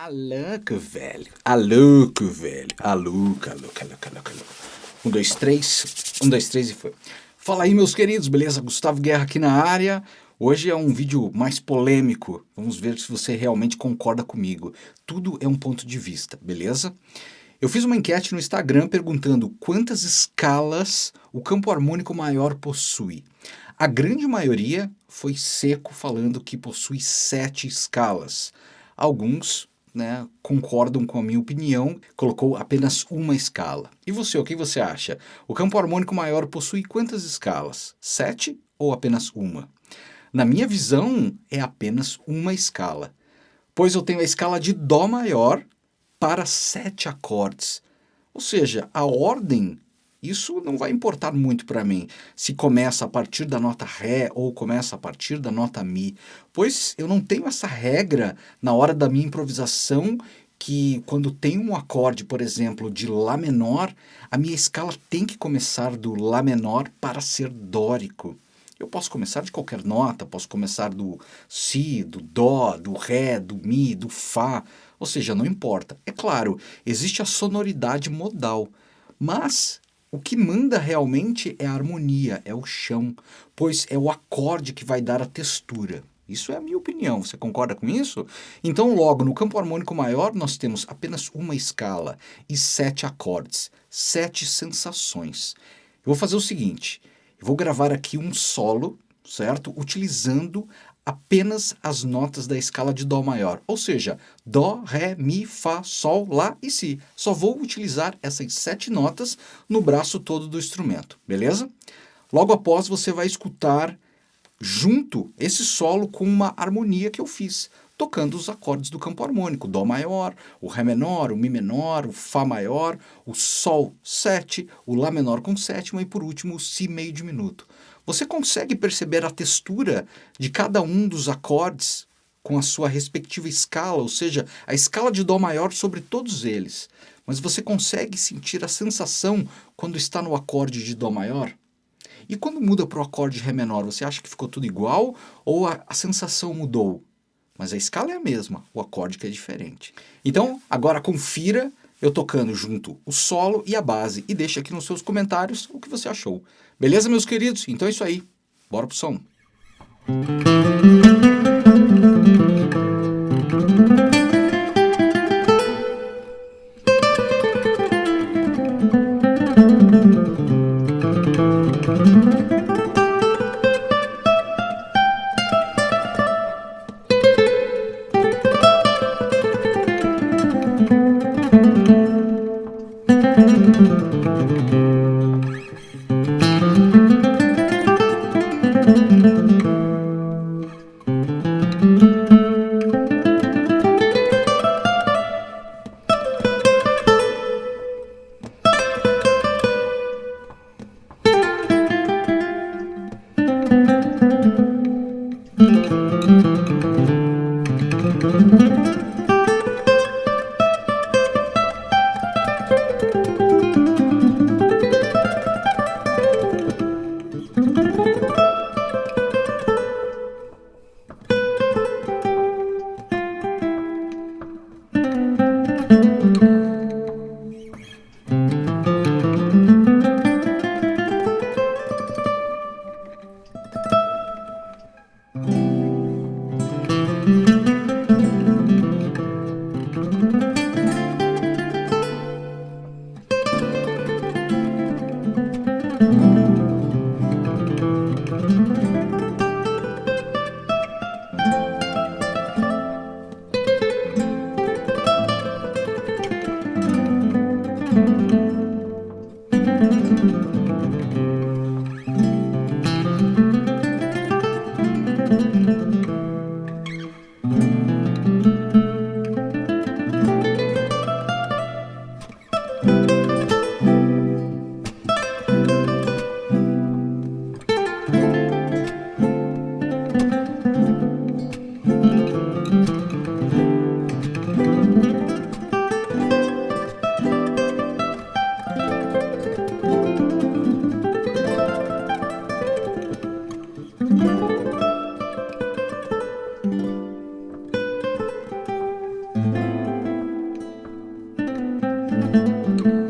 Alanco, velho. Aluco, velho. Aluca, aluca, aluca, aluca, aluca. Um, dois, três. Um, dois, três e foi. Fala aí, meus queridos, beleza? Gustavo Guerra aqui na área. Hoje é um vídeo mais polêmico. Vamos ver se você realmente concorda comigo. Tudo é um ponto de vista, beleza? Eu fiz uma enquete no Instagram perguntando quantas escalas o campo harmônico maior possui. A grande maioria foi seco falando que possui sete escalas. Alguns né, concordam com a minha opinião, colocou apenas uma escala. E você, o que você acha? O campo harmônico maior possui quantas escalas? Sete ou apenas uma? Na minha visão, é apenas uma escala, pois eu tenho a escala de Dó maior para sete acordes. Ou seja, a ordem isso não vai importar muito para mim, se começa a partir da nota Ré ou começa a partir da nota Mi, pois eu não tenho essa regra na hora da minha improvisação que quando tem um acorde, por exemplo, de Lá menor, a minha escala tem que começar do Lá menor para ser dórico. Eu posso começar de qualquer nota, posso começar do Si, do Dó, do Ré, do Mi, do Fá, ou seja, não importa. É claro, existe a sonoridade modal, mas o que manda realmente é a harmonia, é o chão, pois é o acorde que vai dar a textura. Isso é a minha opinião, você concorda com isso? Então, logo, no campo harmônico maior, nós temos apenas uma escala e sete acordes, sete sensações. Eu vou fazer o seguinte, eu vou gravar aqui um solo, certo? Utilizando apenas as notas da escala de Dó maior, ou seja, Dó, Ré, Mi, Fá, Sol, Lá e Si. Só vou utilizar essas sete notas no braço todo do instrumento, beleza? Logo após você vai escutar junto esse solo com uma harmonia que eu fiz, tocando os acordes do campo harmônico, Dó maior, o Ré menor, o Mi menor, o Fá maior, o Sol 7, o Lá menor com sétima e por último o Si meio diminuto. Você consegue perceber a textura de cada um dos acordes com a sua respectiva escala, ou seja, a escala de Dó maior sobre todos eles. Mas você consegue sentir a sensação quando está no acorde de Dó maior? E quando muda para o acorde de Ré menor, você acha que ficou tudo igual ou a, a sensação mudou? Mas a escala é a mesma, o acorde que é diferente. Então, agora confira eu tocando junto o solo e a base e deixa aqui nos seus comentários o que você achou. Beleza, meus queridos? Então é isso aí. Bora pro som. Música